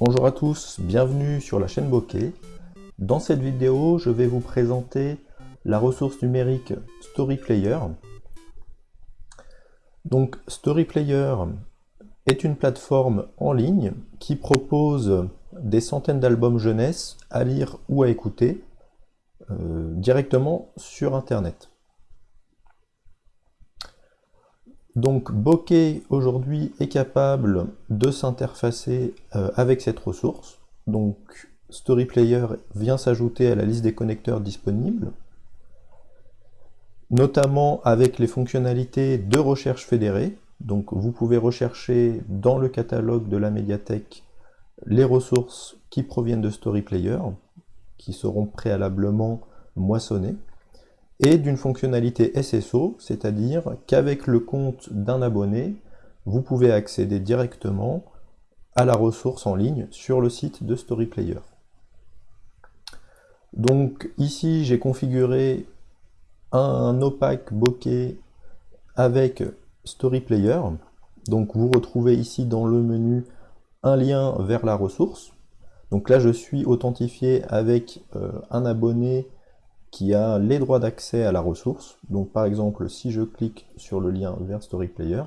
Bonjour à tous, bienvenue sur la chaîne Bokeh. Dans cette vidéo, je vais vous présenter la ressource numérique StoryPlayer. Donc StoryPlayer est une plateforme en ligne qui propose des centaines d'albums jeunesse à lire ou à écouter euh, directement sur Internet. Donc Bokeh aujourd'hui est capable de s'interfacer euh, avec cette ressource. Donc StoryPlayer vient s'ajouter à la liste des connecteurs disponibles, notamment avec les fonctionnalités de recherche fédérée. Donc vous pouvez rechercher dans le catalogue de la médiathèque les ressources qui proviennent de StoryPlayer, qui seront préalablement moissonnées et d'une fonctionnalité SSO, c'est-à-dire qu'avec le compte d'un abonné, vous pouvez accéder directement à la ressource en ligne sur le site de StoryPlayer. Donc ici, j'ai configuré un opaque bokeh avec StoryPlayer. Donc vous retrouvez ici dans le menu un lien vers la ressource. Donc là, je suis authentifié avec euh, un abonné qui a les droits d'accès à la ressource. Donc par exemple, si je clique sur le lien vers StoryPlayer,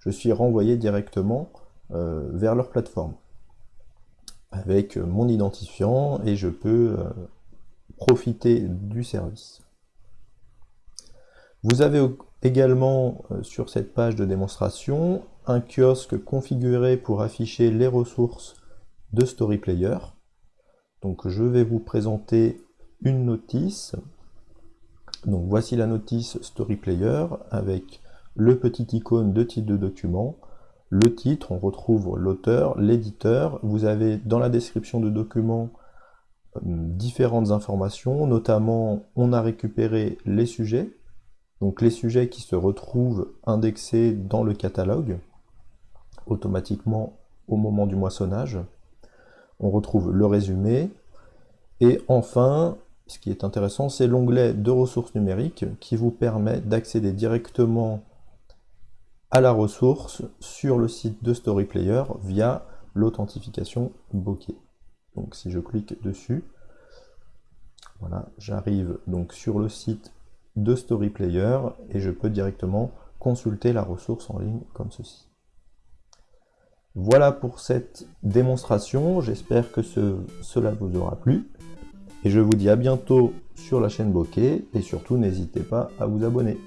je suis renvoyé directement euh, vers leur plateforme avec mon identifiant et je peux euh, profiter du service. Vous avez également euh, sur cette page de démonstration un kiosque configuré pour afficher les ressources de StoryPlayer. Donc je vais vous présenter une notice. Donc voici la notice Story Player avec le petit icône de titre de document, le titre, on retrouve l'auteur, l'éditeur, vous avez dans la description de document euh, différentes informations, notamment on a récupéré les sujets, donc les sujets qui se retrouvent indexés dans le catalogue, automatiquement au moment du moissonnage. On retrouve le résumé, et enfin, ce qui est intéressant, c'est l'onglet de ressources numériques qui vous permet d'accéder directement à la ressource sur le site de StoryPlayer via l'authentification bokeh. Donc si je clique dessus, voilà, j'arrive donc sur le site de StoryPlayer et je peux directement consulter la ressource en ligne comme ceci. Voilà pour cette démonstration, j'espère que cela vous aura plu. Et je vous dis à bientôt sur la chaîne Bokeh et surtout n'hésitez pas à vous abonner.